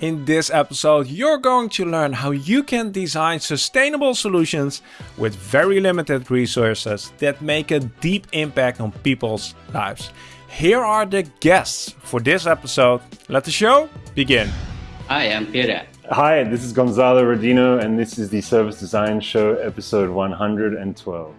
In this episode, you're going to learn how you can design sustainable solutions with very limited resources that make a deep impact on people's lives. Here are the guests for this episode. Let the show begin. Hi, I'm Pierre. Hi, this is Gonzalo Rodino, and this is the Service Design Show, episode 112.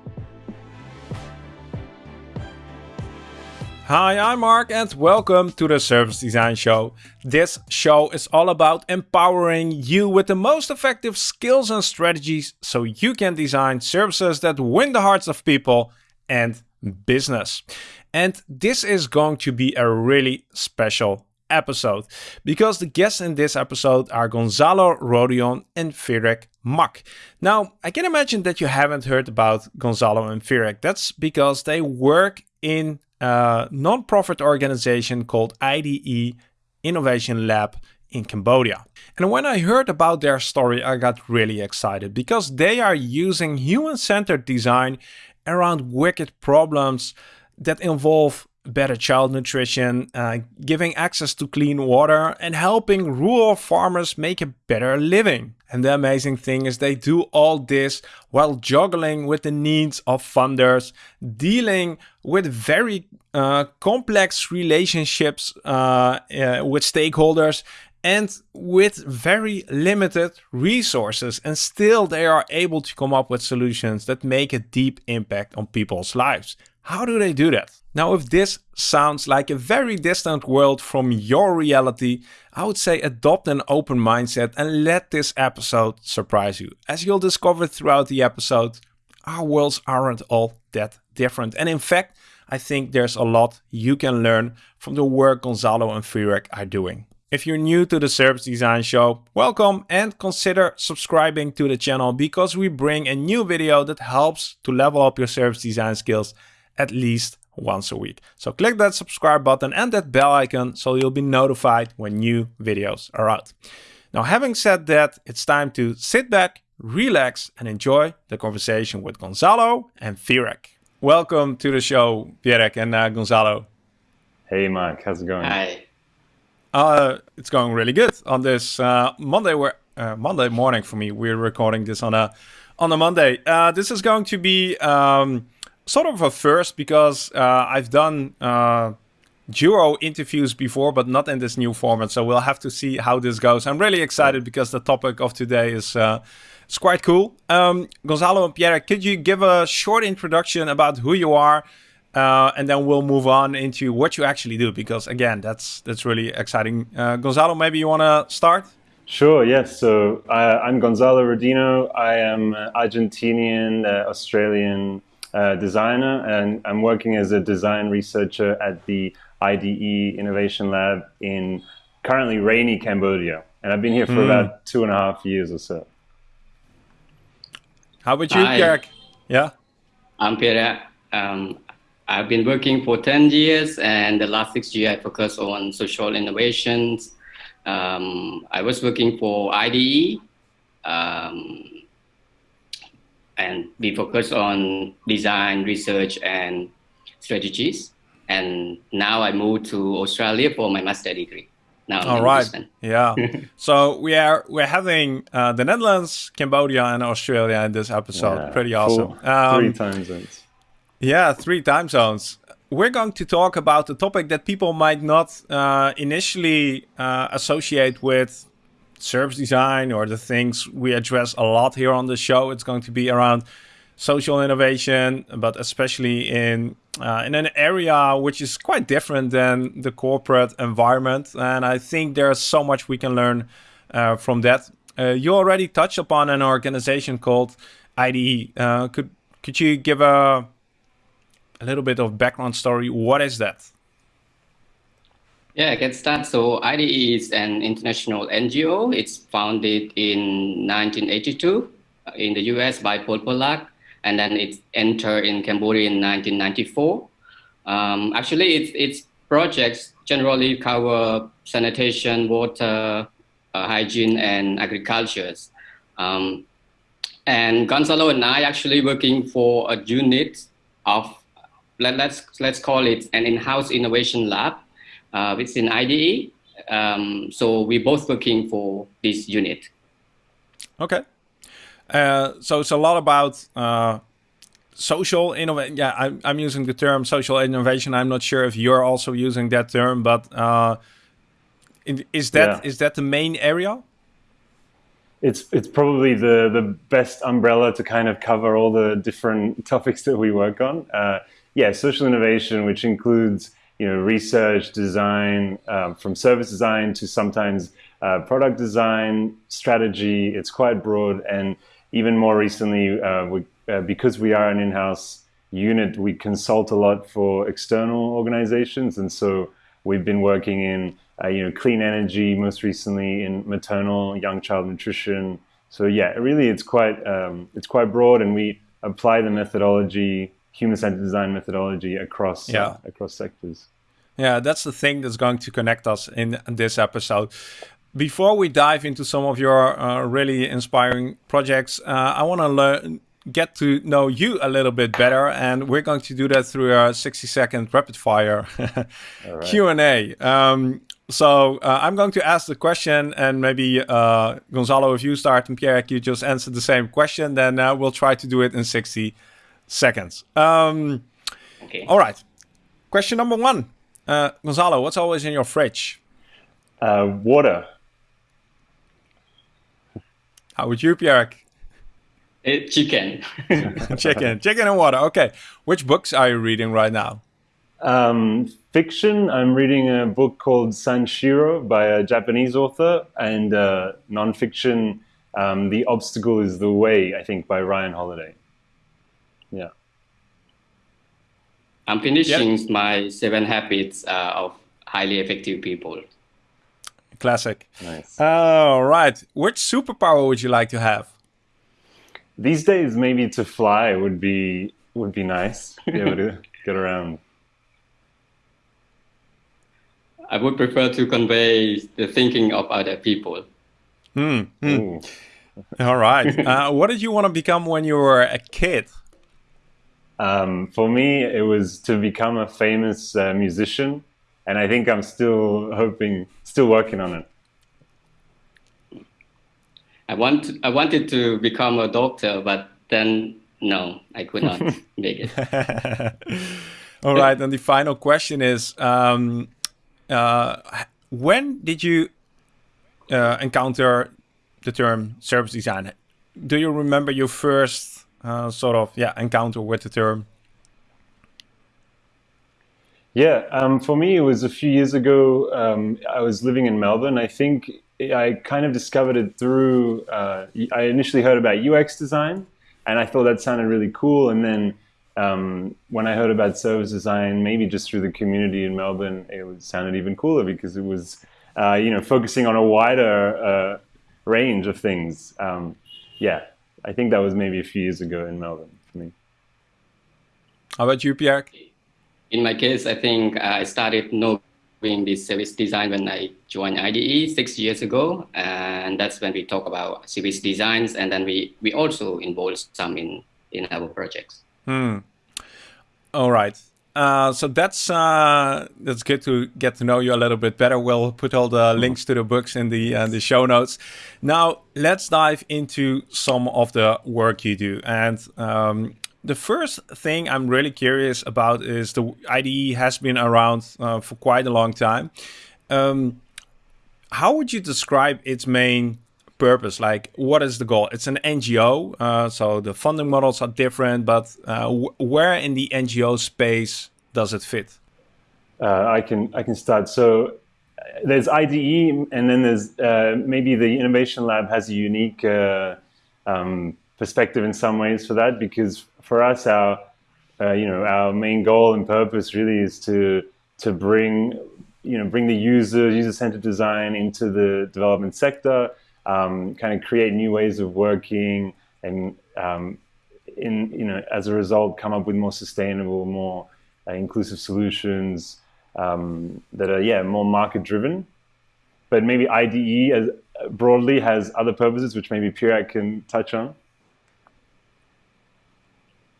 Hi, I'm Mark and welcome to the Service Design Show. This show is all about empowering you with the most effective skills and strategies so you can design services that win the hearts of people and business. And this is going to be a really special episode because the guests in this episode are Gonzalo Rodino and Firek Mak. Now, I can imagine that you haven't heard about Gonzalo and Firek. That's because they work in a non-profit organization called IDE Innovation Lab in Cambodia. And when I heard about their story, I got really excited because they are using human-centered design around wicked problems that involve better child nutrition, uh, giving access to clean water, and helping rural farmers make a better living. And the amazing thing is they do all this while juggling with the needs of funders, dealing with very uh, complex relationships uh, uh with stakeholders, and with very limited resources. And still they are able to come up with solutions that make a deep impact on people's lives. How do they do that? Now, if this sounds like a very distant world from your reality, I would say adopt an open mindset and let this episode surprise you. As you'll discover throughout the episode, our worlds aren't all that different. And in fact, I think there's a lot you can learn from the work Gonzalo and Firek are doing. If you're new to the Service Design Show, welcome and consider subscribing to the channel because we bring a new video that helps to level up your service design skills at least once a week. So click that subscribe button and that bell icon so you'll be notified when new videos are out. Now, having said that, it's time to sit back, relax, and enjoy the conversation with Gonzalo and Firek. Welcome to the show, Firek and uh, Gonzalo. Hey, Mark, how's it going? Hi. Uh, it's going really good on this uh, Monday. Where uh, Monday morning for me. We're recording this on a on a Monday. Uh, this is going to be um, sort of a first because uh, I've done uh, duo interviews before, but not in this new format. So we'll have to see how this goes. I'm really excited because the topic of today is uh, it's quite cool. Um, Gonzalo and Pierre, could you give a short introduction about who you are? Uh, and then we'll move on into what you actually do because again that's that's really exciting uh, gonzalo maybe you want to start Sure, yes. So uh, I'm Gonzalo Rodino. I am Argentinian, uh, Australian uh, designer, and I'm working as a design researcher at the IDE Innovation Lab in currently rainy Cambodia. And I've been here for mm. about two and a half years or so. How about you, Kirk? Yeah? I'm Pierre. Um, I've been working for 10 years, and the last six years I focus on social innovations. Um, I was working for IDE, um, and we focus on design, research, and strategies. And now I moved to Australia for my master degree. Now All right. Yeah. so we are we're having uh, the Netherlands, Cambodia, and Australia in this episode. Yeah, Pretty awesome. Um, three time zones. Yeah, three time zones. We're going to talk about a topic that people might not uh, initially uh, associate with service design or the things we address a lot here on the show. It's going to be around social innovation, but especially in uh, in an area which is quite different than the corporate environment. And I think there's so much we can learn uh, from that. Uh, you already touched upon an organization called IDE. Uh, could could you give a a little bit of background story. What is that? Yeah, I can start. So IDE is an international NGO. It's founded in 1982 uh, in the US by Paul Polak, and then it entered in Cambodia in 1994. Um, actually, its, its projects generally cover sanitation, water, uh, hygiene, and agriculture. Um, and Gonzalo and I actually working for a unit of let, let's, let's call it an in-house innovation lab uh, within IDE. Um, so we're both working for this unit. Okay. Uh, so it's a lot about uh, social innovation. Yeah, I'm, I'm using the term social innovation. I'm not sure if you're also using that term, but uh, is that yeah. is that the main area? It's it's probably the the best umbrella to kind of cover all the different topics that we work on. Uh, yeah, social innovation, which includes you know research, design, um, from service design to sometimes uh, product design, strategy. It's quite broad, and even more recently, uh, we, uh, because we are an in-house unit, we consult a lot for external organizations, and so we've been working in uh, you know clean energy, most recently in maternal young child nutrition. So yeah, really, it's quite um, it's quite broad, and we apply the methodology, human-centered design methodology, across uh, yeah. across sectors. Yeah, that's the thing that's going to connect us in this episode. Before we dive into some of your uh, really inspiring projects, uh, I want to learn get to know you a little bit better and we're going to do that through a 60 second rapid fire right. q&a um, so uh, i'm going to ask the question and maybe uh, gonzalo if you start and pierre you just answer the same question then uh, we'll try to do it in 60 seconds um, okay all right question number one uh, gonzalo what's always in your fridge uh, water how would you pierre it, uh, chicken. chicken. Chicken and water. Okay. Which books are you reading right now? Um, fiction. I'm reading a book called Sanshiro by a Japanese author, and uh, nonfiction, um, The Obstacle is the Way, I think, by Ryan Holiday. Yeah. I'm finishing yep. my Seven Habits uh, of Highly Effective People. Classic. Nice. All right. Which superpower would you like to have? these days maybe to fly would be would be nice be able to get around i would prefer to convey the thinking of other people hmm, hmm. all right uh, what did you want to become when you were a kid um, for me it was to become a famous uh, musician and i think i'm still hoping still working on it I want I wanted to become a doctor, but then no, I could not make it. All right, and the final question is: um, uh, When did you uh, encounter the term service design? Do you remember your first uh, sort of yeah encounter with the term? Yeah, um, for me, it was a few years ago. Um, I was living in Melbourne. I think I kind of discovered it through. Uh, I initially heard about UX design, and I thought that sounded really cool. And then um, when I heard about service design, maybe just through the community in Melbourne, it sounded even cooler because it was, uh, you know, focusing on a wider uh, range of things. Um, yeah, I think that was maybe a few years ago in Melbourne for me. How about you, Pierre? In my case, I think I started no doing this service design when I joined IDE six years ago, and that's when we talk about service designs, and then we we also involve some in in our projects. Hmm. All right. Uh, so that's uh, that's good to get to know you a little bit better. We'll put all the links to the books in the uh, the show notes. Now let's dive into some of the work you do. And um, the first thing I'm really curious about is the IDE has been around uh, for quite a long time. Um, how would you describe its main purpose? Like, what is the goal? It's an NGO, uh, so the funding models are different, but uh, where in the NGO space does it fit? Uh, I can I can start. So there's IDE, and then there's uh, maybe the Innovation Lab has a unique uh, um, perspective in some ways for that because for us, our uh, you know our main goal and purpose really is to to bring you know bring the user user centered design into the development sector, um, kind of create new ways of working, and um, in you know as a result come up with more sustainable, more uh, inclusive solutions um, that are yeah more market driven. But maybe IDE as broadly has other purposes, which maybe Pierre can touch on.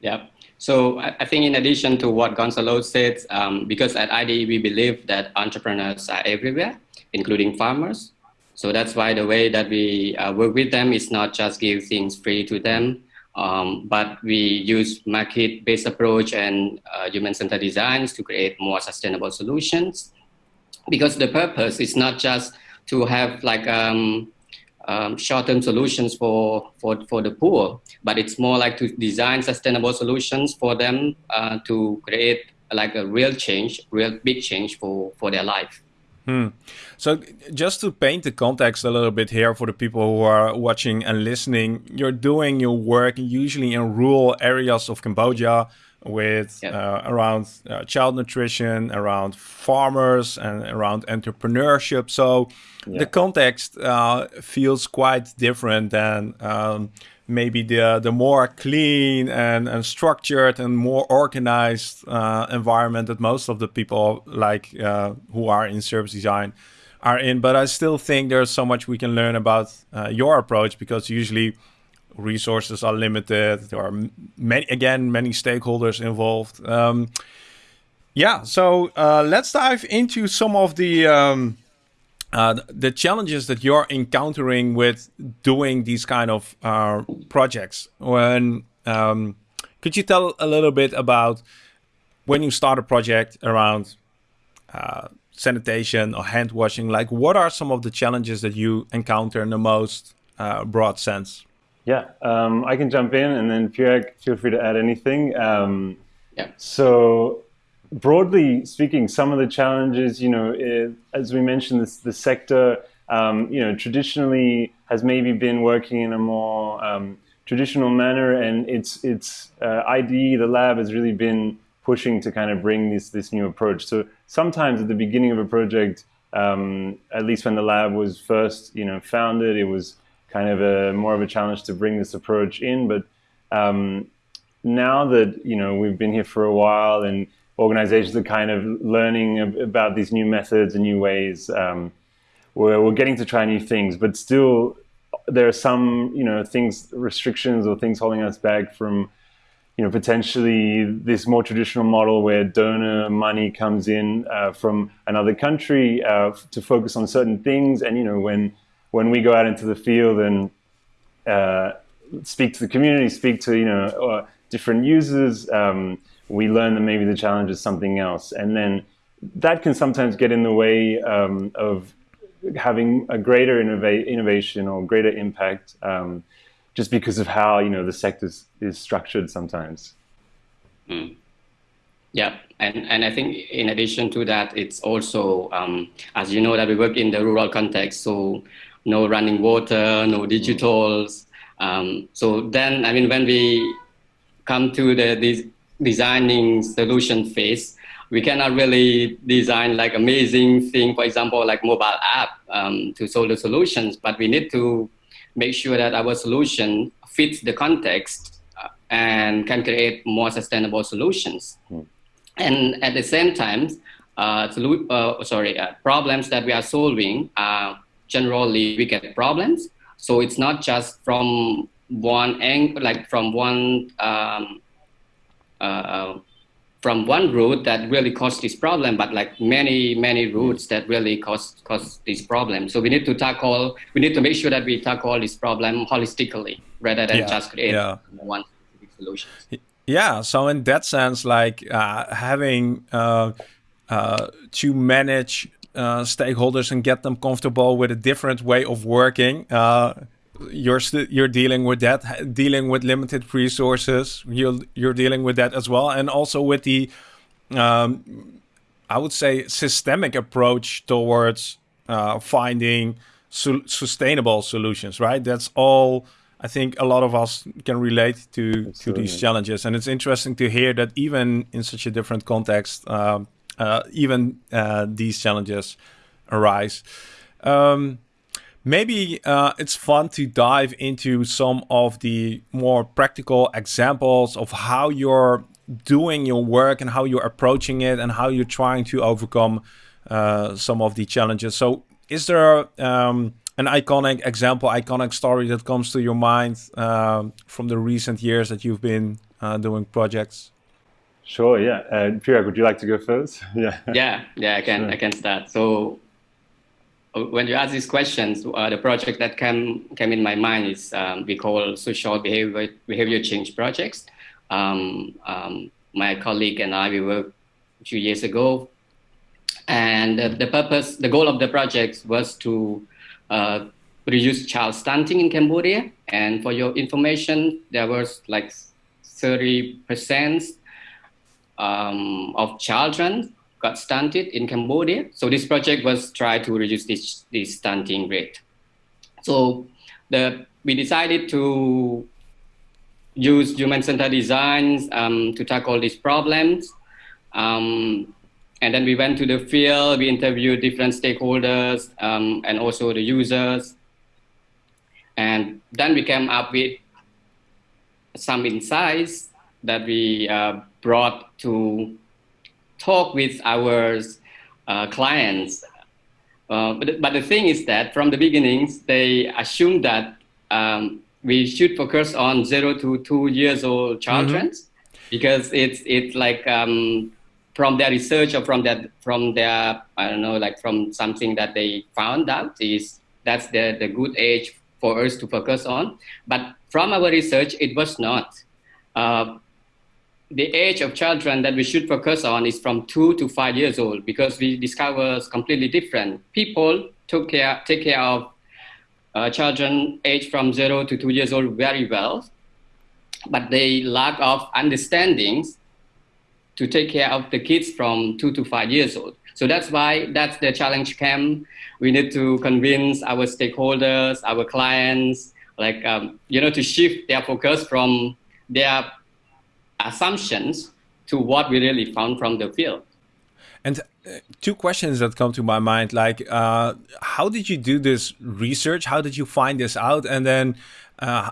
Yeah. So I think in addition to what Gonzalo said, um, because at IDE we believe that entrepreneurs are everywhere, including farmers. So that's why the way that we uh, work with them is not just give things free to them, um, but we use market-based approach and uh, human-centered designs to create more sustainable solutions. Because the purpose is not just to have like um, um, short-term solutions for, for, for the poor, but it's more like to design sustainable solutions for them uh, to create like a real change, real big change for, for their life. Hmm. So just to paint the context a little bit here for the people who are watching and listening, you're doing your work usually in rural areas of Cambodia with yep. uh, around uh, child nutrition, around farmers, and around entrepreneurship. So yeah. the context uh, feels quite different than um, maybe the the more clean and, and structured and more organized uh, environment that most of the people like uh, who are in service design are in. But I still think there's so much we can learn about uh, your approach because usually resources are limited. There are many, again, many stakeholders involved. Um, yeah, so uh, let's dive into some of the um, uh, the challenges that you're encountering with doing these kind of uh, projects. When um, could you tell a little bit about when you start a project around uh, sanitation or hand washing? Like, what are some of the challenges that you encounter in the most uh, broad sense? Yeah, um, I can jump in, and then Pierre, feel free to add anything. Um, yeah. So, broadly speaking, some of the challenges, you know, it, as we mentioned, this the sector, um, you know, traditionally has maybe been working in a more um, traditional manner, and it's it's uh, IDE, the lab, has really been pushing to kind of bring this this new approach. So sometimes at the beginning of a project, um, at least when the lab was first, you know, founded, it was kind of a more of a challenge to bring this approach in. But um, now that you know we've been here for a while and organizations are kind of learning about these new methods and new ways, um, we're, we're getting to try new things. But still, there are some you know things, restrictions or things holding us back from you know, potentially this more traditional model where donor money comes in uh, from another country uh, to focus on certain things. And, you know, when when we go out into the field and uh, speak to the community, speak to you know uh, different users, um, we learn that maybe the challenge is something else, and then that can sometimes get in the way um, of having a greater innova innovation or greater impact, um, just because of how you know the sector is structured sometimes. Mm. Yeah, and, and I think in addition to that, it's also, um, as you know, that we work in the rural context. So no running water, no digitals. Um, so then, I mean, when we come to the this designing solution phase, we cannot really design like amazing thing, for example, like mobile app um, to solve the solutions, but we need to make sure that our solution fits the context uh, and can create more sustainable solutions. Mm. And at the same time, uh, uh, sorry, uh, problems that we are solving are generally wicked problems. So it's not just from one angle, like from one um, uh, from one root that really caused this problem, but like many many roots that really cause cause this problem. So we need to tackle. We need to make sure that we tackle this problem holistically rather than yeah, just create yeah. one specific solution. Yeah. So in that sense, like uh, having uh, uh to manage uh, stakeholders and get them comfortable with a different way of working. Uh, you're you're dealing with that, dealing with limited resources. You're you're dealing with that as well, and also with the, um, I would say, systemic approach towards uh, finding su sustainable solutions. Right. That's all. I think a lot of us can relate to Absolutely. to these challenges, and it's interesting to hear that even in such a different context, um, uh, even uh, these challenges arise. Um, maybe uh, it's fun to dive into some of the more practical examples of how you're doing your work and how you're approaching it and how you're trying to overcome uh, some of the challenges. So, is there um, an iconic example, iconic story that comes to your mind um, from the recent years that you've been uh, doing projects? Sure. Yeah. Uh, Priya, would you like to go first? yeah. Yeah. Yeah. I can. Sure. I can start. So uh, when you ask these questions, uh, the project that came came in my mind is um, we call social behavior behavior change projects. Um, um, my colleague and I we worked a few years ago, and the, the purpose, the goal of the project was to uh, reduce child stunting in Cambodia. And for your information, there was like 30 percent um, of children got stunted in Cambodia. So this project was try to reduce this, this stunting rate. So the, we decided to use human-centered designs um, to tackle these problems. Um, and then we went to the field, we interviewed different stakeholders um, and also the users. And then we came up with some insights that we uh, brought to talk with our uh, clients. Uh, but, but the thing is that from the beginnings, they assumed that um, we should focus on zero to two years old children mm -hmm. because it's it's like um, from their research or from that from their I don't know like from something that they found out is that's the the good age for us to focus on. But from our research, it was not. Uh, the age of children that we should focus on is from two to five years old because we discover completely different. People took care, take care of uh, children aged from zero to two years old very well, but they lack of understandings to take care of the kids from two to five years old. So that's why that's the challenge camp. We need to convince our stakeholders, our clients, like, um, you know, to shift their focus from their assumptions to what we really found from the field. And uh, two questions that come to my mind, like, uh, how did you do this research? How did you find this out? And then, uh,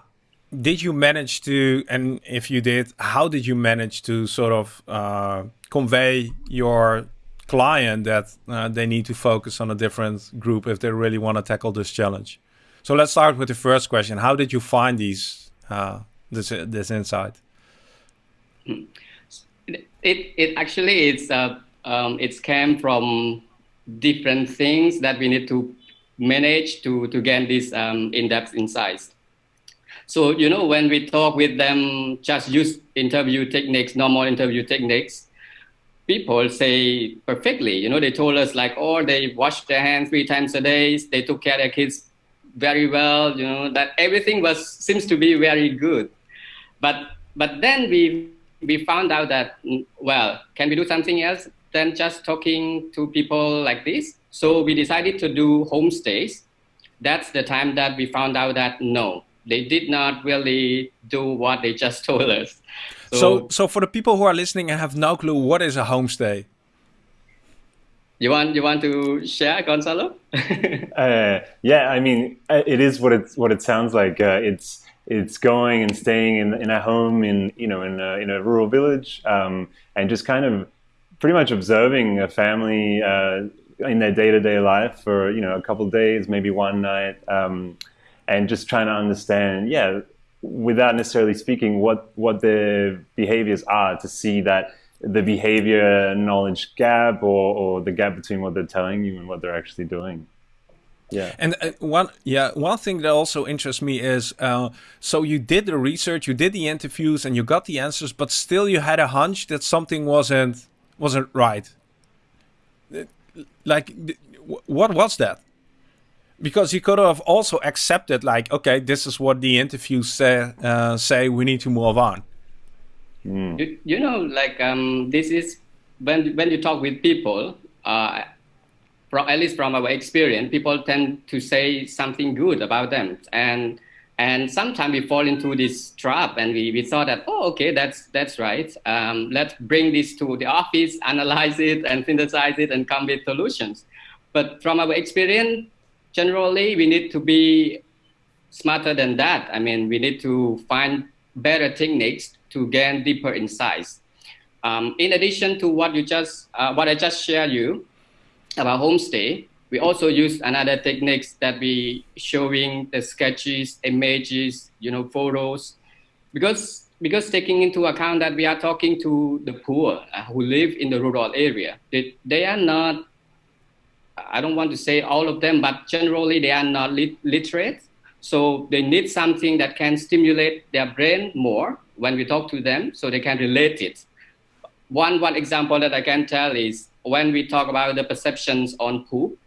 did you manage to, and if you did, how did you manage to sort of uh, convey your client that uh, they need to focus on a different group if they really want to tackle this challenge? So let's start with the first question. How did you find these uh, this this insight? It it actually it's uh, um, it's came from different things that we need to manage to to gain these um, in-depth insights. So you know when we talk with them, just use interview techniques, normal interview techniques. People say perfectly. You know they told us like, oh, they wash their hands three times a day. They took care of their kids very well. You know that everything was seems to be very good. But but then we we found out that, mm, well, can we do something else than just talking to people like this? So we decided to do homestays. That's the time that we found out that no, they did not really do what they just told us. So, so, so for the people who are listening and have no clue, what is a homestay? You want you want to share, Gonzalo? uh, yeah, I mean, uh, it is what it's what it sounds like. Uh, it's it's going and staying in, in a home in you know in a, in a rural village um, and just kind of pretty much observing a family uh, in their day-to-day life for you know a couple days maybe one night um, and just trying to understand yeah without necessarily speaking what what their behaviors are to see that the behavior knowledge gap or, or the gap between what they're telling you and what they're actually doing yeah. And uh, one, yeah, one thing that also interests me is, uh, so you did the research, you did the interviews, and you got the answers, but still you had a hunch that something wasn't wasn't right. Like, what was that? Because you could have also accepted, like, okay, this is what the interviews say. Uh, say we need to move on. Mm. You, you know, like, um, this is when when you talk with people. Uh, from, at least from our experience, people tend to say something good about them. And and sometimes we fall into this trap and we, we thought that, oh, okay, that's, that's right. Um, let's bring this to the office, analyze it and synthesize it and come with solutions. But from our experience, generally, we need to be smarter than that. I mean, we need to find better techniques to gain deeper insights. Um, in addition to what you just, uh, what I just shared you, about homestay, we also use another techniques that we showing the sketches, images, you know, photos, because because taking into account that we are talking to the poor uh, who live in the rural area, they, they are not, I don't want to say all of them, but generally they are not lit literate. So they need something that can stimulate their brain more when we talk to them so they can relate it. One, one example that I can tell is when we talk about the perceptions on poop,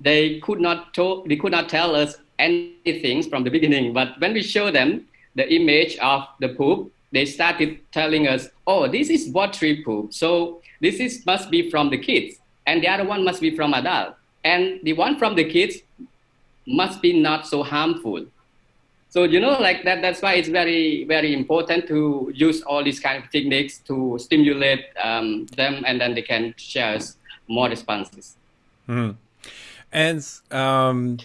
they could not, talk, they could not tell us anything from the beginning, but when we show them the image of the poop, they started telling us, oh, this is watery poop. So this is must be from the kids. And the other one must be from adult. And the one from the kids must be not so harmful. So, you know, like that, that's why it's very, very important to use all these kind of techniques to stimulate um, them and then they can share more responses. Mm. And um,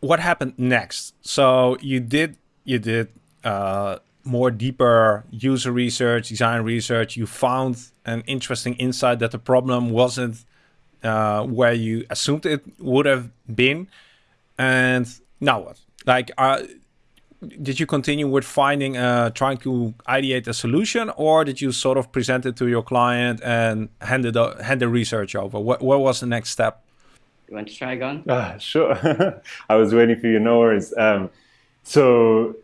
what happened next? So you did you did uh, more deeper user research, design research. You found an interesting insight that the problem wasn't uh, where you assumed it would have been. And now what? Like, uh, did you continue with finding, uh, trying to ideate a solution, or did you sort of present it to your client and hand it hand the research over? What, what was the next step? You want to try again? Uh, sure. I was waiting for you. No worries. Um, so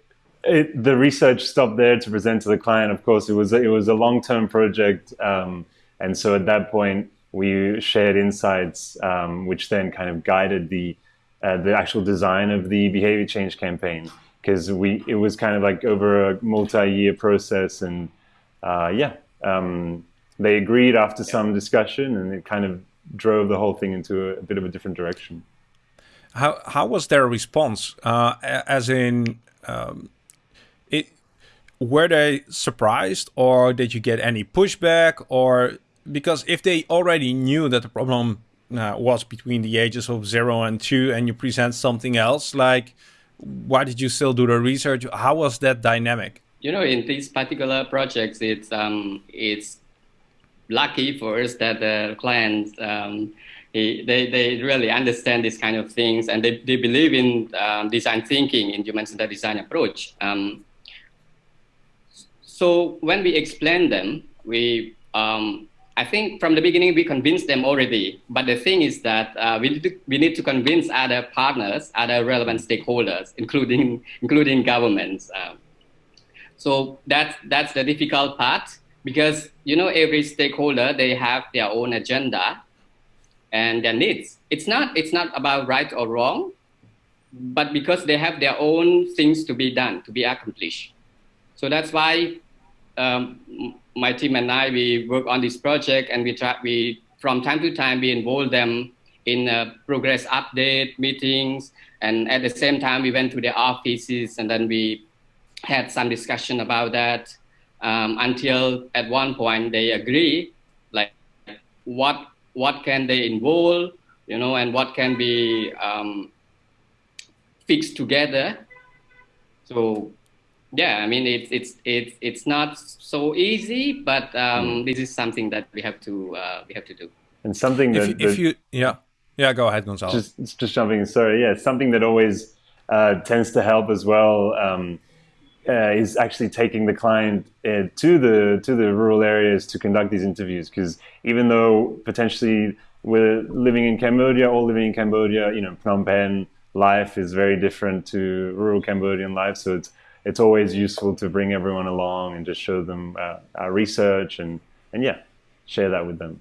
it, the research stopped there to present to the client. Of course, it was it was a long term project, um, and so at that point we shared insights, um, which then kind of guided the uh, the actual design of the behavior change campaign because we it was kind of like over a multi year process, and uh, yeah, um, they agreed after some discussion, and it kind of drove the whole thing into a, a bit of a different direction. How how was their response? Uh, as in, um, it were they surprised, or did you get any pushback, or because if they already knew that the problem uh, was between the ages of zero and two, and you present something else, like why did you still do the research? How was that dynamic? You know, in these particular projects, it's um, it's lucky for us that the clients um, he, they, they really understand these kind of things and they, they believe in um, design thinking in human-centered design approach. Um, so when we explain them, we um, I think from the beginning we convinced them already. But the thing is that uh, we, need to, we need to convince other partners, other relevant stakeholders, including including governments. Um, so that's that's the difficult part because you know every stakeholder they have their own agenda and their needs it's not it's not about right or wrong but because they have their own things to be done to be accomplished so that's why um, my team and i we work on this project and we try we from time to time we involve them in uh, progress update meetings. And at the same time we went to their offices and then we had some discussion about that um, until at one point they agree like what what can they involve you know and what can be um, fixed together. So yeah i mean it's it's it's it's not so easy but um, mm. this is something that we have to uh, we have to do. And something that if, if you yeah. Yeah go ahead gonzalo. Just just jumping sorry yeah something that always uh, tends to help as well um, uh, is actually taking the client uh, to the to the rural areas to conduct these interviews. Because even though potentially we're living in Cambodia, all living in Cambodia, you know, Phnom Penh life is very different to rural Cambodian life. So it's it's always useful to bring everyone along and just show them uh, our research and and yeah, share that with them.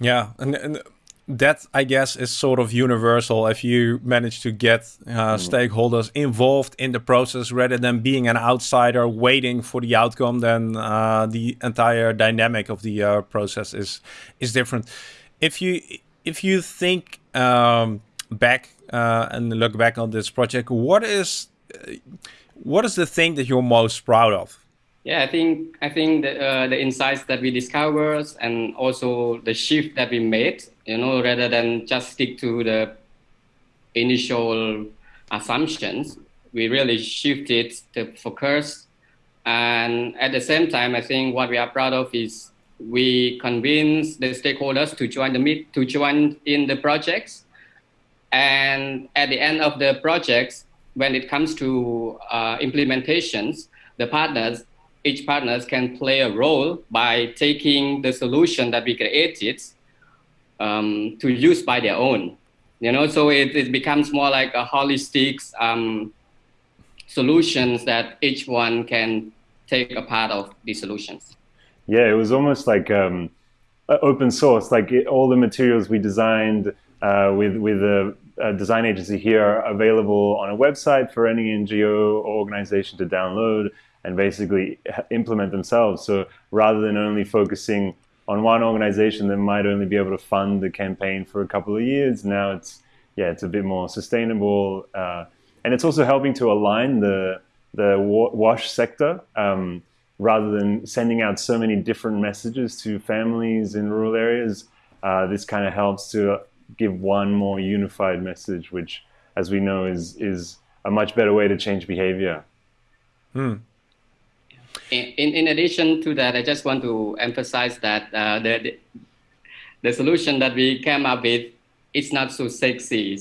Yeah, and, and that I guess is sort of universal if you manage to get uh, mm. stakeholders involved in the process rather than being an outsider waiting for the outcome. Then uh, the entire dynamic of the uh, process is is different. If you if you think um, back uh, and look back on this project, what is what is the thing that you're most proud of? Yeah, I think I think the, uh, the insights that we discovered and also the shift that we made, you know, rather than just stick to the initial assumptions, we really shifted the focus. And at the same time, I think what we are proud of is we convince the stakeholders to join the meet to join in the projects. And at the end of the projects, when it comes to uh, implementations, the partners, each partners can play a role by taking the solution that we created um, to use by their own. You know, so it, it becomes more like a holistic um, solutions that each one can take a part of the solutions. Yeah, it was almost like um, open source. Like it, all the materials we designed uh, with with a, a, design agency here available on a website for any NGO or organization to download and basically implement themselves. So rather than only focusing on one organization that might only be able to fund the campaign for a couple of years, now it's yeah, it's a bit more sustainable, uh, and it's also helping to align the the wash sector. Um, rather than sending out so many different messages to families in rural areas, uh, this kind of helps to give one more unified message, which, as we know, is is a much better way to change behavior. Hmm. In, in addition to that, I just want to emphasize that uh, the, the solution that we came up with it's not so sexy.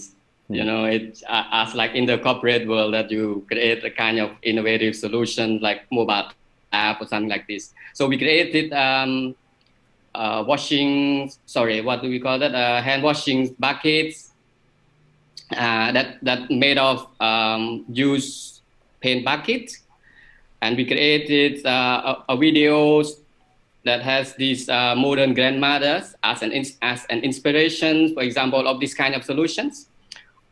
You hmm. know, it's uh, as like in the corporate world that you create a kind of innovative solution like mobile app or something like this. So we created um, uh, washing, sorry, what do we call that? Uh, hand washing buckets uh, that that made of um, used paint bucket, and we created uh, a, a videos that has these uh, modern grandmothers as an as an inspiration, for example, of this kind of solutions.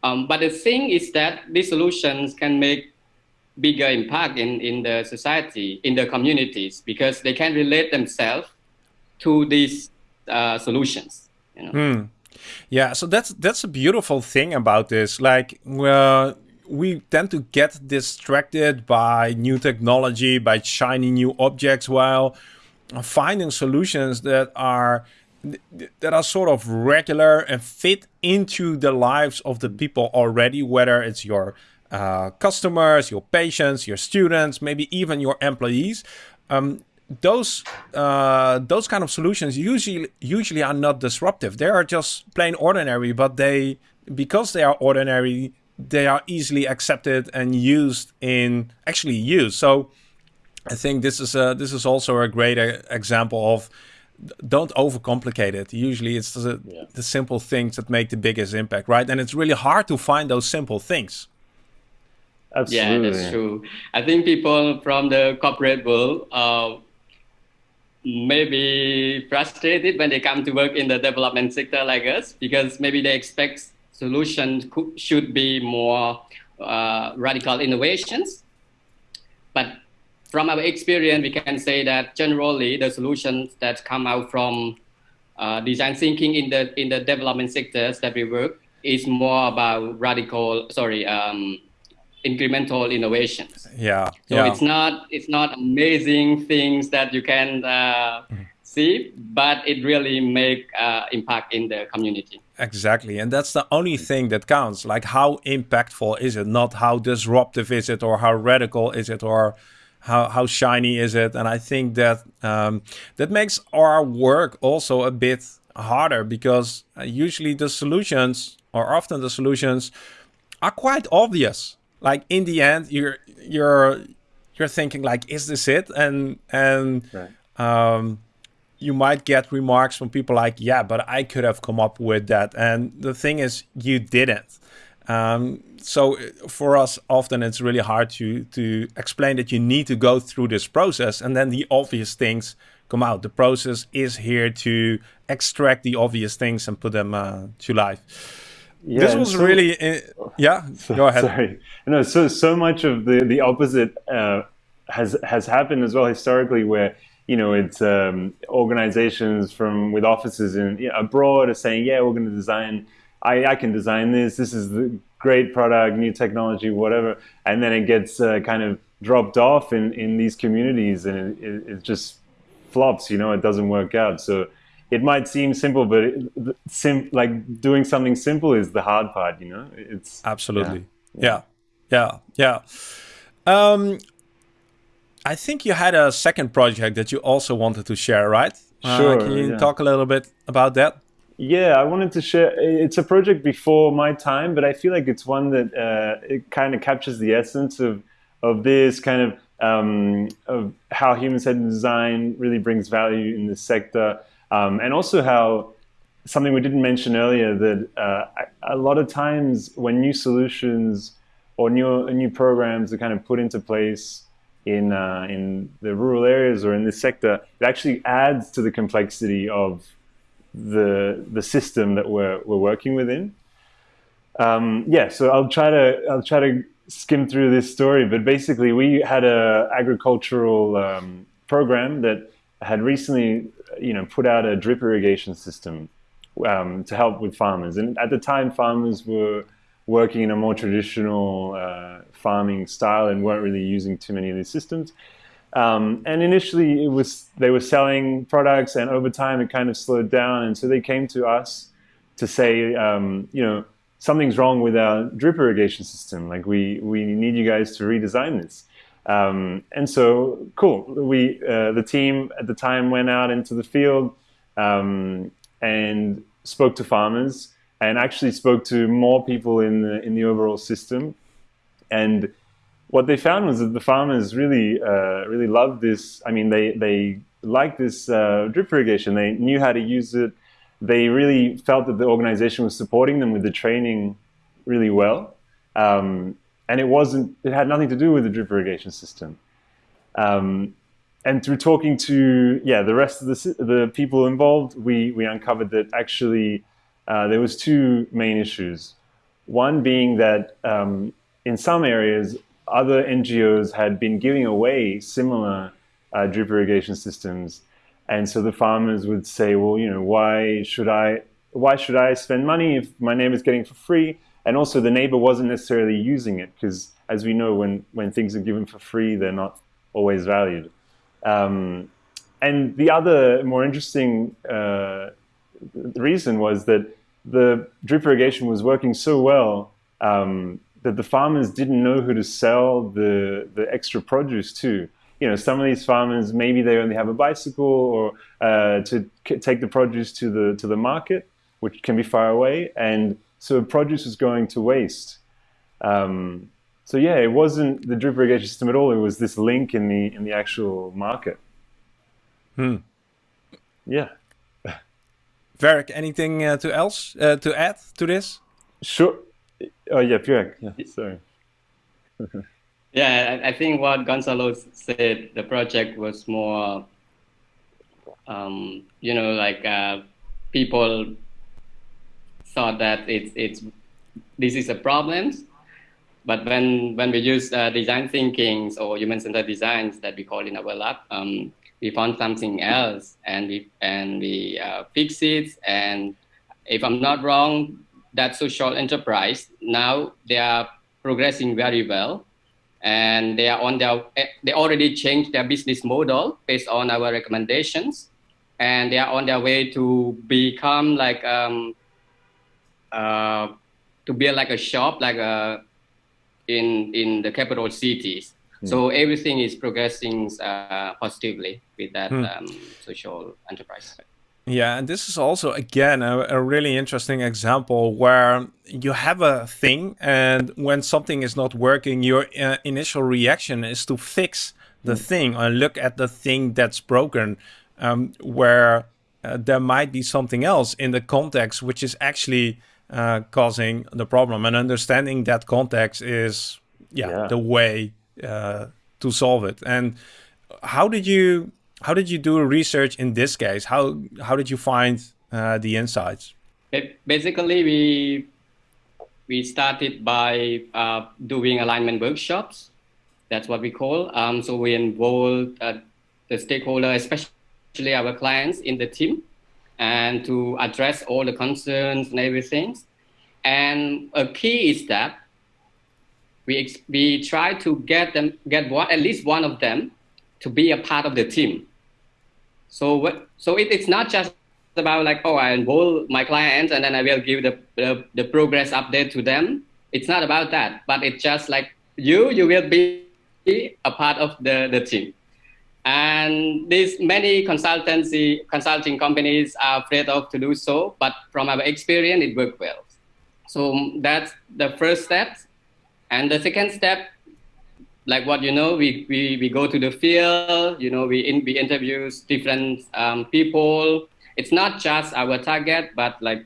Um, but the thing is that these solutions can make bigger impact in, in the society, in the communities, because they can relate themselves to these uh, solutions. You know? Hmm. Yeah, so that's that's a beautiful thing about this. Like, well, we tend to get distracted by new technology, by shiny new objects, while finding solutions that are that are sort of regular and fit into the lives of the people already, whether it's your uh, customers, your patients, your students, maybe even your employees. Um, those uh, those kind of solutions usually usually are not disruptive. They are just plain ordinary, but they because they are ordinary, they are easily accepted and used in actually used. So I think this is a, this is also a great uh, example of don't overcomplicate it. Usually, it's the, yeah. the simple things that make the biggest impact, right? And it's really hard to find those simple things. Absolutely. Yeah, that's true. I think people from the corporate world uh, may be frustrated when they come to work in the development sector like us because maybe they expect solutions should be more uh, radical innovations. But from our experience, we can say that generally the solutions that come out from uh, design thinking in the in the development sectors that we work is more about radical, sorry, um, incremental innovations. Yeah. So yeah. it's not it's not amazing things that you can uh, mm. see, but it really make uh, impact in the community. Exactly, and that's the only thing that counts. Like how impactful is it, not how disruptive is it, or how radical is it, or how how shiny is it? And I think that um, that makes our work also a bit harder because uh, usually the solutions, or often the solutions, are quite obvious like in the end you're you're you're thinking like is this it? And and right. um, you might get remarks from people like yeah but i could have come up with that. And the thing is you didn't. Um, so for us often it's really hard to to explain that you need to go through this process and then the obvious things come out. The process is here to extract the obvious things and put them uh, to life yeah, this was so, really uh, yeah so, go ahead. Sorry. No so so much of the the opposite uh, has has happened as well historically where you know it's um, organizations from with offices in you know, abroad are saying yeah we're going to design I, I can design this. This is the great product new technology whatever. And then it gets uh, kind of dropped off in in these communities and it, it, it just flops you know it doesn't work out. So it might seem simple, but it, sim like doing something simple is the hard part. You know, it's absolutely yeah, yeah, yeah. yeah. Um, I think you had a second project that you also wanted to share, right? Uh, sure. Uh, can you yeah. talk a little bit about that? Yeah, I wanted to share. It's a project before my time, but I feel like it's one that uh, it kind of captures the essence of of this kind of um, of how human-centered design really brings value in this sector, um, and also how something we didn't mention earlier that uh, a lot of times when new solutions or new new programs are kind of put into place in uh, in the rural areas or in this sector, it actually adds to the complexity of the the system that we're we're working within. Um, yeah, so I'll try to I'll try to skim through this story, but basically we had a agricultural um, program that had recently you know put out a drip irrigation system um, to help with farmers, and at the time farmers were working in a more traditional uh, farming style and weren't really using too many of these systems. Um, and initially, it was they were selling products, and over time, it kind of slowed down. And so they came to us to say, um, you know, something's wrong with our drip irrigation system. Like we we need you guys to redesign this. Um, and so, cool. We uh, the team at the time went out into the field um, and spoke to farmers, and actually spoke to more people in the in the overall system. And what they found was that the farmers really, uh, really loved this. I mean, they they liked this uh, drip irrigation. They knew how to use it. They really felt that the organization was supporting them with the training really well. Um, and it wasn't. It had nothing to do with the drip irrigation system. Um, and through talking to yeah the rest of the the people involved, we we uncovered that actually uh, there was two main issues. One being that um, in some areas other NGOs had been giving away similar uh, drip irrigation systems. And so the farmers would say, well, you know, why should I, why should I spend money if my neighbor's getting for free? And also the neighbor wasn't necessarily using it because as we know, when, when things are given for free, they're not always valued. Um, and the other more interesting uh, reason was that the drip irrigation was working so well um, that the farmers didn't know who to sell the, the extra produce to. You know, some of these farmers, maybe they only have a bicycle or uh, to take the produce to the, to the market, which can be far away. And so produce was going to waste. Um, so yeah, it wasn't the drip irrigation system at all. It was this link in the, in the actual market. Hmm. Yeah. Verk, anything uh, to else uh, to add to this? Sure. Oh yeah, Pierre. Yeah, sorry. yeah, I, I, think what Gonzalo said, the project was more, um, you know, like uh, people thought that it's it's this is a problem, but when when we use uh, design thinking or human-centered designs that we call in our lab, um, we found something else and we and we uh, fix it. And if I'm not wrong, that social enterprise. Now they are progressing very well. And they are on their they already changed their business model based on our recommendations. And they are on their way to become like um, uh, to build like a shop like a uh, in in the capital cities mm. so everything is progressing uh, positively with that mm. um, social enterprise yeah, and this is also again a, a, really interesting example where you have a thing, and when something is not working, your uh, initial reaction is to fix the mm. thing or look at the thing that's broken, um, where uh, there might be something else in the context which is actually uh, causing the problem, and understanding that context is yeah, yeah. the way uh, to solve it. And how did you how did you do research in this case? How how did you find uh, the insights? Basically, we we started by uh, doing alignment workshops. That's what we call. Um, so we involved uh, the stakeholder, especially our clients, in the team, and to address all the concerns and everything. And a key is that we we try to get them get one at least one of them to be a part of the team so what? So it, it's not just about like, oh, I enroll my clients and then I will give the, the, the progress update to them. It's not about that, but it's just like you, you will be a part of the, the team. And these many consultancy consulting companies are afraid of to do so, but from our experience, it worked well. So that's the first step. And the second step, like what you know, we, we, we go to the field, you know, we, in, we interview different um, people. It's not just our target, but like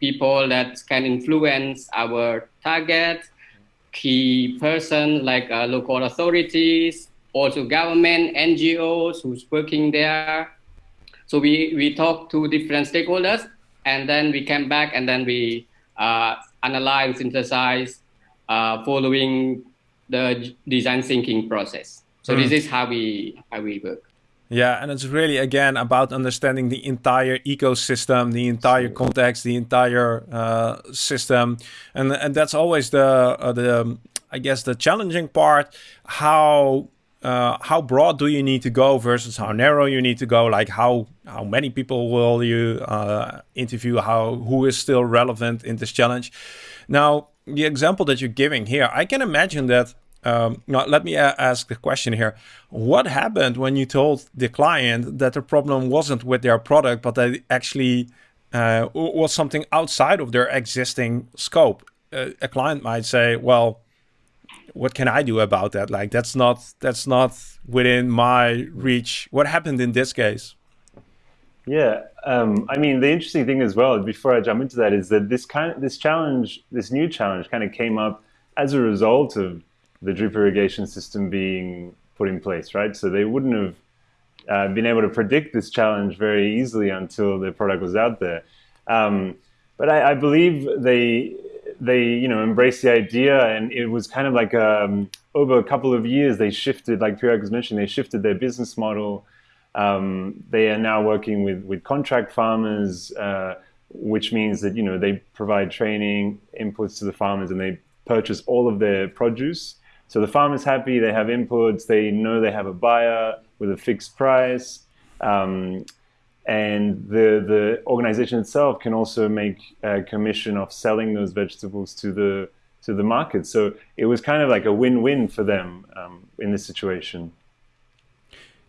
people that can influence our target, key person like uh, local authorities, also government, NGOs who's working there. So we, we talk to different stakeholders and then we come back and then we uh, analyze, synthesize, uh, following the design thinking process. So mm. this is how we how we work. Yeah, and it's really again about understanding the entire ecosystem, the entire context, the entire uh, system, and and that's always the uh, the I guess the challenging part. How uh, how broad do you need to go versus how narrow you need to go? Like how how many people will you uh, interview? How who is still relevant in this challenge? Now the example that you're giving here, I can imagine that. Um, now, let me ask the question here. What happened when you told the client that the problem wasn't with their product, but that actually uh, was something outside of their existing scope? Uh, a client might say, well, what can I do about that? Like, that's not, that's not within my reach. What happened in this case? Yeah, um, I mean, the interesting thing as well, before I jump into that, is that this kind of, this challenge, this new challenge, kind of came up as a result of the drip irrigation system being put in place, right? So they wouldn't have uh, been able to predict this challenge very easily until the product was out there. Um, but I, I, believe they they you know embraced the idea, and it was kind of like um, over a couple of years they shifted, like Pirag was mentioning, they shifted their business model. Um, they are now working with, with contract farmers, uh, which means that you know they provide training inputs to the farmers and they purchase all of their produce. So the farmer's happy, they have inputs, they know they have a buyer with a fixed price. Um, and the, the organization itself can also make a commission of selling those vegetables to the, to the market. So it was kind of like a win-win for them um, in this situation.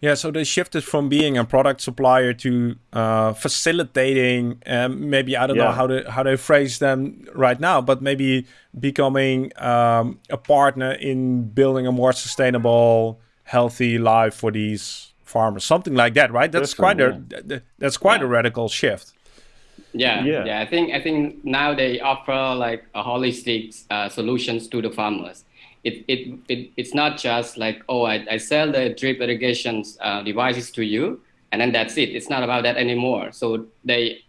Yeah, so they shifted from being a product supplier to uh, facilitating. Um, maybe I don't yeah. know how to how they phrase them right now, but maybe becoming um, a partner in building a more sustainable, healthy life for these farmers. Something like that, right? That's Definitely, quite a that's quite yeah. a radical shift. Yeah, yeah, yeah, I think I think now they offer like a holistic uh, solutions to the farmers it, it, it, it's not just like, oh, I, I sell the drip irrigation uh, devices to you, and then that's it. It's not about that anymore. So they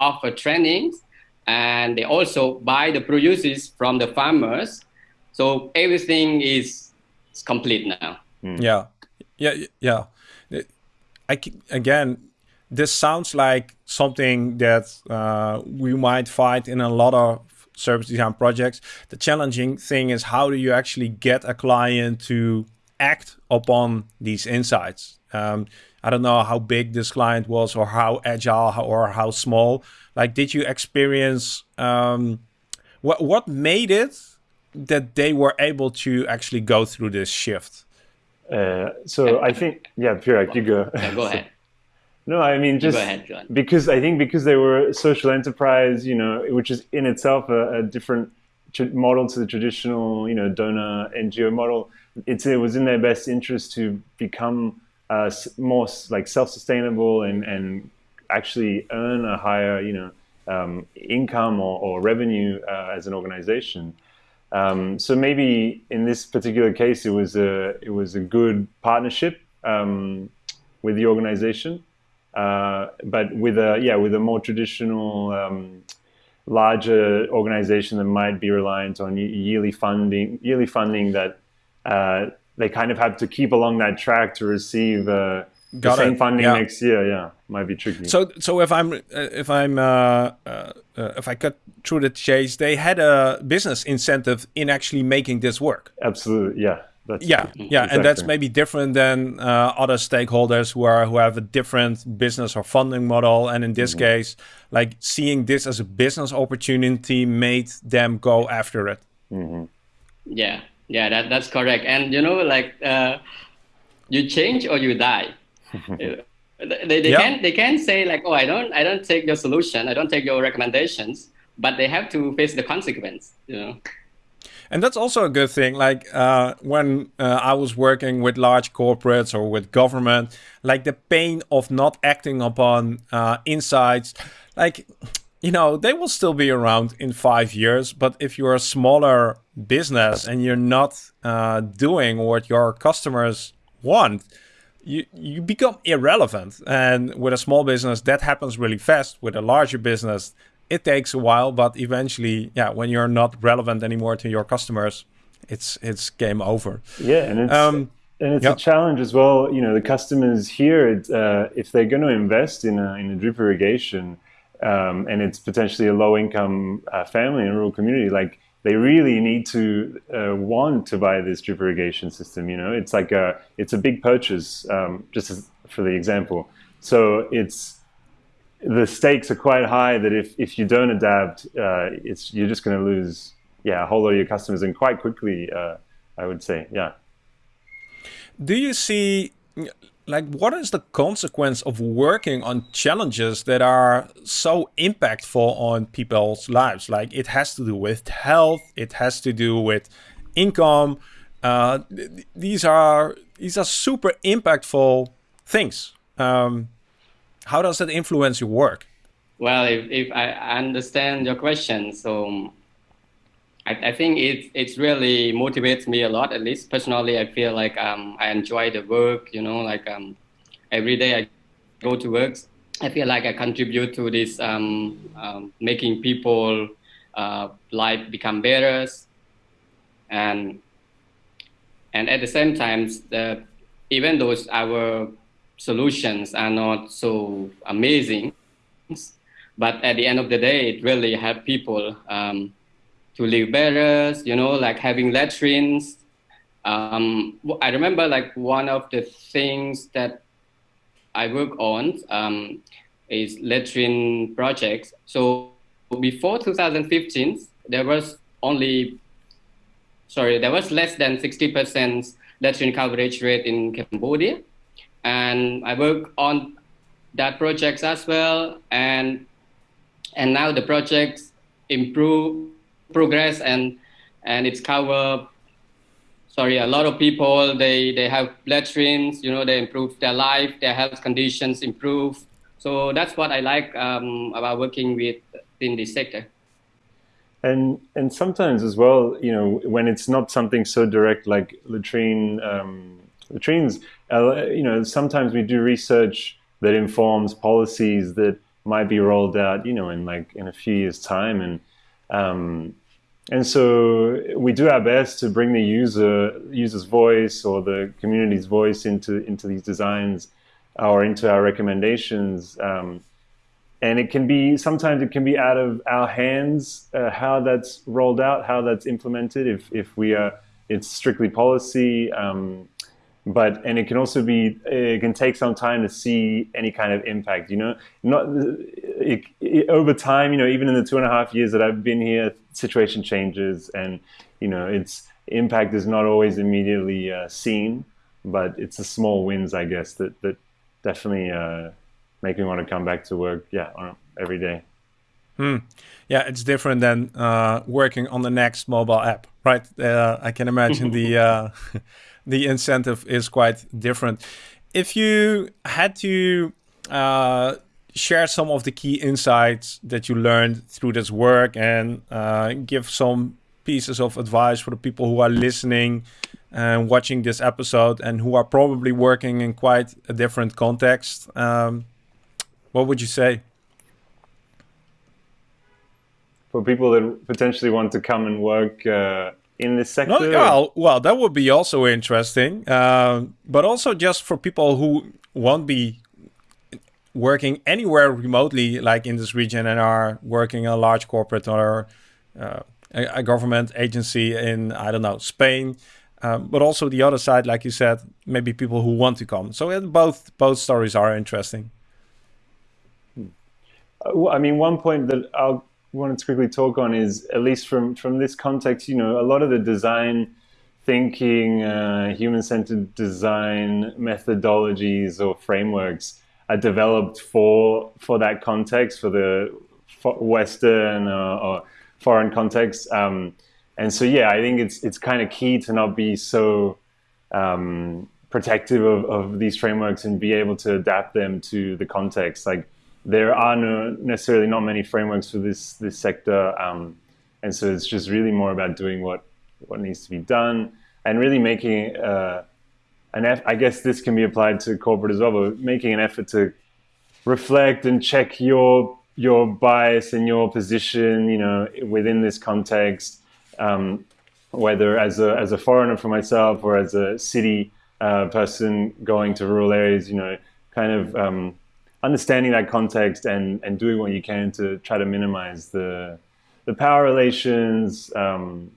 offer trainings, and they also buy the produces from the farmers. So everything is, is complete now. Mm. Yeah, yeah, yeah. I again, this sounds like something that uh, we might find in a lot of service design projects. The challenging thing is how do you actually get a client to act upon these insights? Um, I don't know how big this client was or how agile or how small. Like, did you experience um, what what made it that they were able to actually go through this shift? Uh, so I think, yeah, Pirag, you go. Yeah, go ahead. No, I mean just ahead, because I think because they were social enterprise, you know, which is in itself a, a different model to the traditional, you know, donor NGO model. It's it was in their best interest to become uh, more like self-sustainable and and actually earn a higher, you know, um, income or, or revenue uh, as an organization. Um, so maybe in this particular case, it was a it was a good partnership um, with the organization. Uh, but with a yeah with a more traditional um, larger organization that might be reliant on yearly funding yearly funding that uh, they kind of have to keep along that track to receive uh, the same it. funding yeah. next year yeah might be tricky so so if i'm uh, if i'm uh, uh, if i cut through the chase they had a business incentive in actually making this work absolutely yeah that's yeah, yeah, exactly. and that's maybe different than uh, other stakeholders who are who have a different business or funding model. And in this mm -hmm. case, like seeing this as a business opportunity made them go after it. Mm -hmm. Yeah, yeah, that, that's correct. And you know, like uh, you change or you die. they they yeah. can they can say like, oh, I don't I don't take your solution, I don't take your recommendations, but they have to face the consequence. You know. And that's also a good thing. Like uh, when uh, I was working with large corporates or with government, like the pain of not acting upon uh, insights, like, you know, they will still be around in five years. But if you're a smaller business and you're not uh, doing what your customers want, you, you become irrelevant. And with a small business, that happens really fast. With a larger business, it takes a while, but eventually, yeah, when you're not relevant anymore to your customers, it's it's game over. Yeah, and it's um, and it's a challenge as well. You know, the customers here, uh, if they're going to invest in a in a drip irrigation, um, and it's potentially a low income uh, family in a rural community, like they really need to uh, want to buy this drip irrigation system. You know, it's like a it's a big purchase. Um, just as, for the example, so it's the stakes are quite high that if, if you don't adapt, uh, it's you're just going to lose yeah a whole lot of your customers and quite quickly. Uh, I would say yeah. Do you see like what is the consequence of working on challenges that are so impactful on people's lives? Like it has to do with health, it has to do with income. Uh, th these are these are super impactful things. Um, how does that influence your work? Well, if, if I understand your question, so I, I think it it really motivates me a lot. At least personally, I feel like um, I enjoy the work. You know, like um, every day I go to work, I feel like I contribute to this um, um, making people uh, life become better, and and at the same time, the even though our solutions are not so amazing, but at the end of the day, it really help people um, to live better. You know, like having latrines. Um, I remember like one of the things that I work on um, is latrine projects. So before 2015, there was only, sorry, there was less than 60% latrine coverage rate in Cambodia and I work on that projects as well. And and now the projects improve, progress, and and it's cover. Sorry, a lot of people they they have latrines. You know, they improve their life, their health conditions improve. So that's what I like um, about working with in this sector. And and sometimes as well, you know, when it's not something so direct like latrine. Um, latrines, uh, you know, sometimes we do research that informs policies that might be rolled out, you know, in like in a few years' time, and um, and so we do our best to bring the user user's voice or the community's voice into into these designs or into our recommendations. Um, and it can be sometimes it can be out of our hands uh, how that's rolled out, how that's implemented. If if we are, it's strictly policy. Um, but and it can also be it can take some time to see any kind of impact you know? Not it, it, over time you know even in the two and a half years that i've been here situation changes and you know its impact is not always immediately uh, seen but it's the small wins i guess that that definitely uh, make me want to come back to work yeah every day. Hmm. yeah it's different than uh, working on the next mobile app right? Uh, i can imagine the uh, the incentive is quite different. If you had to uh, share some of the key insights that you learned through this work and uh, give some pieces of advice for the people who are listening and watching this episode and who are probably working in quite a different context, um, what would you say? For people that potentially want to come and work uh, in this sector? No, well, well, that would be also interesting. Uh, but also just for people who won't be working anywhere remotely, like in this region, and are working in a large corporate or uh, a, a, government agency in, I don't know, Spain. Um, but also the other side, like you said, maybe people who want to come. So both both stories are interesting. Uh, I mean, one point that I'll wanted to quickly talk on is at least from from this context, you know, a lot of the design thinking, uh, human-centered design methodologies or frameworks are developed for for that context, for the Western or, or foreign context. Um, and so yeah, I think it's it's kind of key to not be so um, protective of, of these frameworks and be able to adapt them to the context. Like there are no necessarily not many frameworks for this this sector, um, and so it's just really more about doing what what needs to be done and really making uh, an eff- I guess this can be applied to corporate as well, but making an effort to reflect and check your your bias and your position, you know, within this context, um, whether as a as a foreigner for myself or as a city uh, person going to rural areas, you know, kind of um, understanding that context and and doing what you can to try to minimize the the power relations um,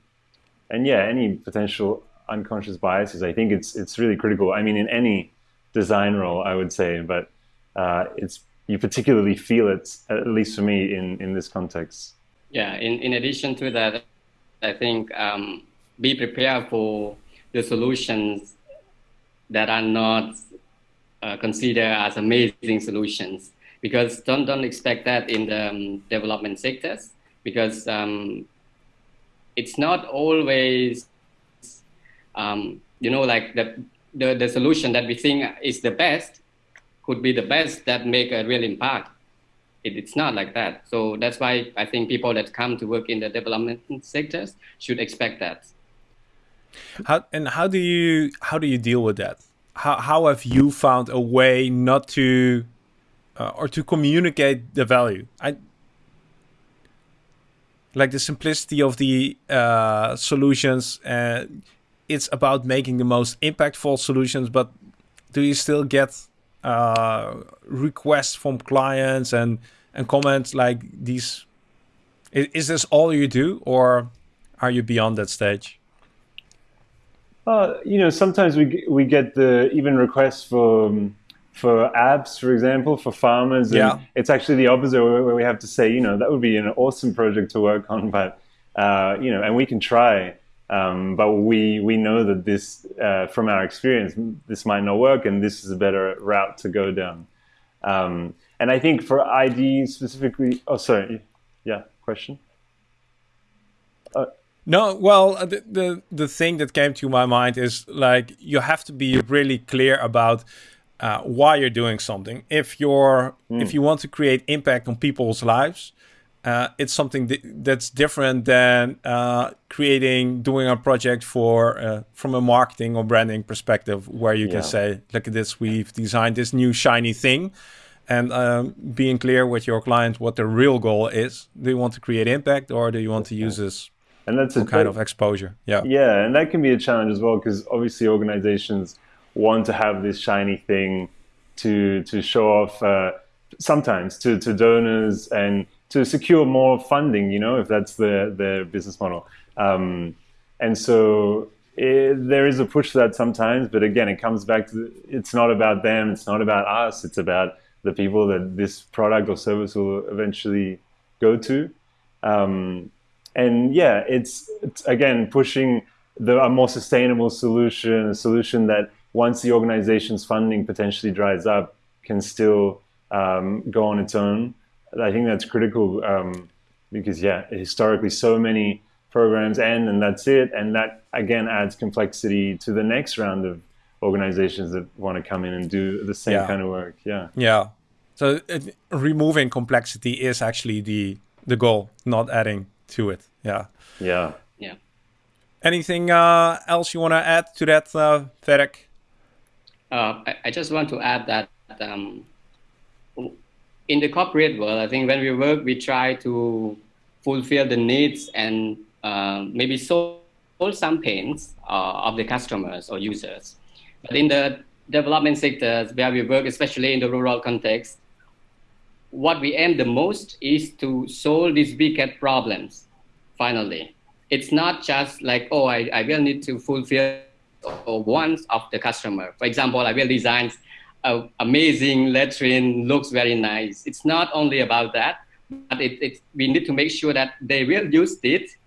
and yeah, any potential unconscious biases. I think it's it's really critical. I mean, in any design role, I would say, but uh, it's you particularly feel it, at least for me, in in this context. Yeah. In in addition to that, I think um, be prepared for the solutions that are not uh, considered as amazing solutions. Because don't don't expect that in the um, development sectors because um, it's not always um, you know like the, the the solution that we think is the best could be the best that make a real impact. It, it's not like that. So that's why i think people that come to work in the development sectors should expect that. How and how do you how do you deal with that how, how have you found a way not to uh, or to communicate the value i like the simplicity of the uh, solutions. Uh, it's about making the most impactful solutions, but do you still get uh, requests from clients and and comments like these? Is, is, this all you do, or are you beyond that stage? Uh, you know, sometimes we we get the even requests for. Um, for apps, for example, for farmers. yeah. It's actually the opposite where we have to say, you know, that would be an awesome project to work on, but, uh, you know, and we can try. Um, but we, we know that this, uh, from our experience, this might not work and this is a better route to go down. Um, and I think for ID specifically, oh, sorry. Yeah, question? Uh, no, well, uh, the, the the thing that came to my mind is like you have to be really clear about uh, why you're doing something. If you're mm. if you want to create impact on people's lives, uh, it's something that's different than uh, creating doing a project for uh, from a marketing or branding perspective, where you yeah. can say, "Look at this, we've designed this new shiny thing." And um, being clear with your client what the real goal is. Do you want to create impact, or do you want to use this and that's a kind of exposure? Yeah, yeah, and that can be a challenge as well because obviously organizations want to have this shiny thing to to show off uh, sometimes to, to donors and to secure more funding, you know, if that's the their business model. Um, and so it, there is a push for that sometimes, but again, it comes back to it's not about them, it's not about us, it's about the people that this product or service will eventually go to. Um, and yeah, it's, it's again pushing the, a more sustainable solution, a solution that once the organization's funding potentially dries up, can still um, go on its own. I think that's critical um, because, yeah, historically, so many programs end and that's it. And that, again, adds complexity to the next round of organizations that want to come in and do the same yeah. kind of work. Yeah. Yeah. So it, removing complexity is actually the the goal, not adding to it. Yeah. Yeah. Yeah. Anything uh, else you want to add to that, uh, Ferek? Uh, I, I, just want to add that um, in the corporate world, I think when we work, we try to fulfill the needs and uh, maybe solve some pains uh, of the customers or users. But in the development sectors where we work, especially in the rural context, what we aim the most is to solve these wicked problems, finally. It's not just like, oh, I, I will need to fulfill wants of the customer. For example, I will design an amazing latrine, looks very nice. It's not only about that, but it, it, we need to make sure that they will use it.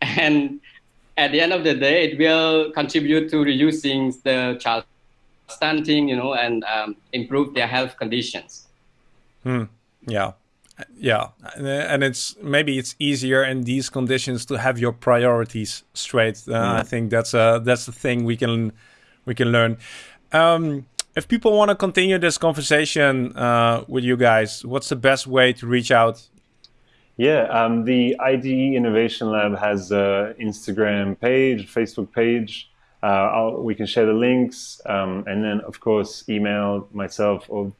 And at the end of the day, it will contribute to reducing the child stunting, you know, and um, improve their health conditions. Hmm. Yeah. Yeah, and it's maybe it's easier in these conditions to have your priorities straight. Uh. I think that's a that's the thing we can we can learn. Um, if people want to continue this conversation uh, with you guys, what's the best way to reach out? Yeah, um, the IDE Innovation Lab has an Instagram page, Facebook page. Uh, we can share the links, um, and then of course email myself or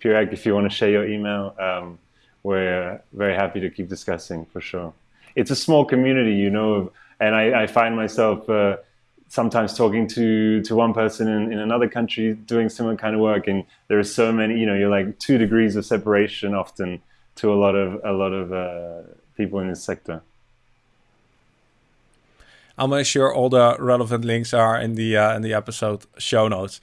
Pirag if you want to share your email. Um, we're very happy to keep discussing for sure. It's a small community, you know, and I, I find myself. Uh, sometimes talking to to one person in, in another country doing similar kind of work and there are so many you know you're like two degrees of separation often to a lot of a lot of uh, people in this sector I'll make sure all the relevant links are in the uh, in the episode show notes.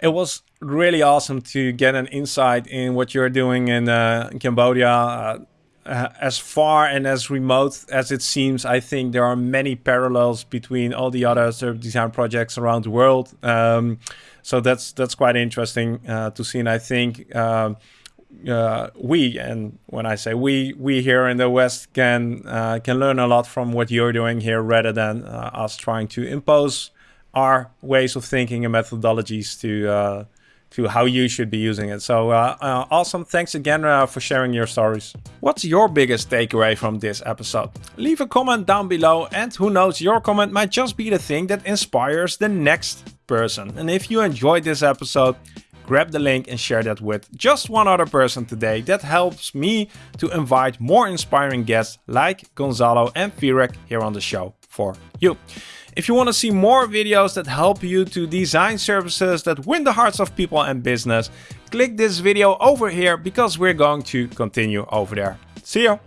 It was really awesome to get an insight in what you're doing in, uh, in Cambodia. Uh, uh, as far and as remote as it seems, I think there are many parallels between all the other service design projects around the world. Um, so that's that's quite interesting uh, to see, and I think um, uh, we and when I say we, we here in the West can uh, can learn a lot from what you're doing here, rather than uh, us trying to impose our ways of thinking and methodologies to to how you should be using it. So uh, uh, awesome. Thanks again uh, for sharing your stories. What's your biggest takeaway from this episode? Leave a comment down below and who knows, your comment might just be the thing that inspires the next person. And if you enjoyed this episode, grab the link and share that with just one other person today. That helps me to invite more inspiring guests like Gonzalo and Firek here on the show for you. If you want to see more videos that help you to design services that win the hearts of people and business, click this video over here because we're going to continue over there. See ya!